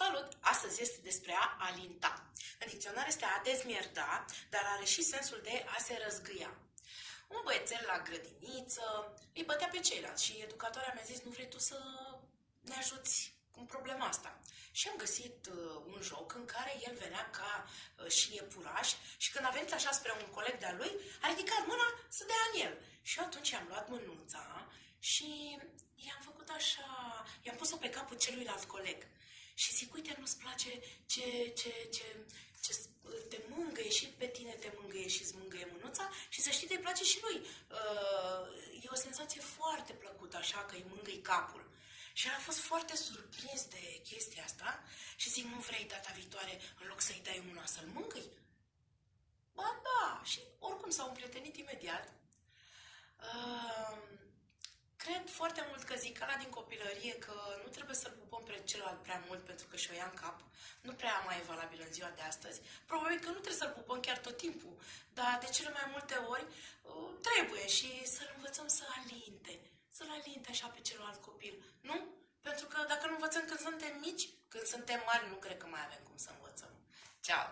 Salut! Astăzi este despre a alinta. În dicționar este a dezmierda, dar are și sensul de a se răzgâia. Un băiețel la grădiniță îi bătea pe ceilalți și educatoarea mi-a zis nu vrei tu să ne ajuți în problema asta. Și am găsit uh, un joc în care el venea ca uh, și iepuraș și când a venit așa spre un coleg de-al lui, a ridicat mâna să dea în el. Și eu atunci am luat mânuța și i-am făcut așa, i-am pus-o pe capul celuilalt coleg și zic, uite, nu-ți place ce, ce, ce, ce te mângâie și pe tine te mângâie și îți mângâie mânuța și să știi, te place și lui. Uh, e o senzație foarte plăcută așa că îi mângâi capul. Și el a fost foarte surprins de chestia asta și zic, nu vrei data viitoare, în loc să-i dai mâna, să-l mângâi? Ba da, și oricum s-au împrietenit imediat. Uh, cred foarte mult că zic la din copilărie că nu trebuie să-l pupăm pe celălalt prea mult pentru că și-o ia în cap. Nu prea mai e valabil în ziua de astăzi. Probabil că nu trebuie să-l pupăm chiar tot timpul, dar de cele mai multe ori uh, trebuie și să-l învățăm să alinte. Să-l alinte așa pe celălalt copil, nu? Pentru că dacă nu învățăm când suntem mici, când suntem mari, nu cred că mai avem cum să învățăm. Ceau!